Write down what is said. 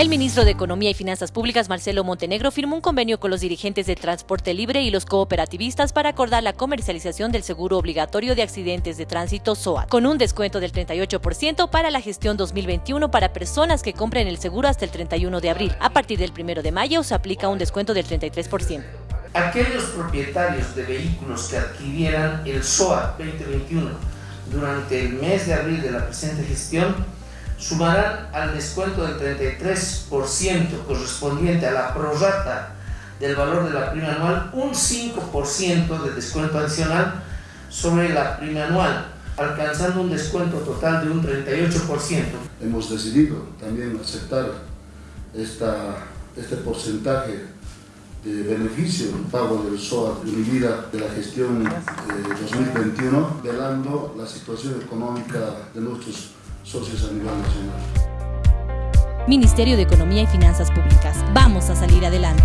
El ministro de Economía y Finanzas Públicas, Marcelo Montenegro, firmó un convenio con los dirigentes de Transporte Libre y los cooperativistas para acordar la comercialización del seguro obligatorio de accidentes de tránsito SOAT, con un descuento del 38% para la gestión 2021 para personas que compren el seguro hasta el 31 de abril. A partir del 1 de mayo se aplica un descuento del 33%. Aquellos propietarios de vehículos que adquirieran el SOAT 2021 durante el mes de abril de la presente gestión sumarán al descuento del 33% correspondiente a la prorata del valor de la prima anual un 5% de descuento adicional sobre la prima anual, alcanzando un descuento total de un 38%. Hemos decidido también aceptar esta, este porcentaje de beneficio en pago del SOA vida de la gestión 2021, velando la situación económica de nuestros socios a nacional. Ministerio de Economía y Finanzas Públicas. Vamos a salir adelante.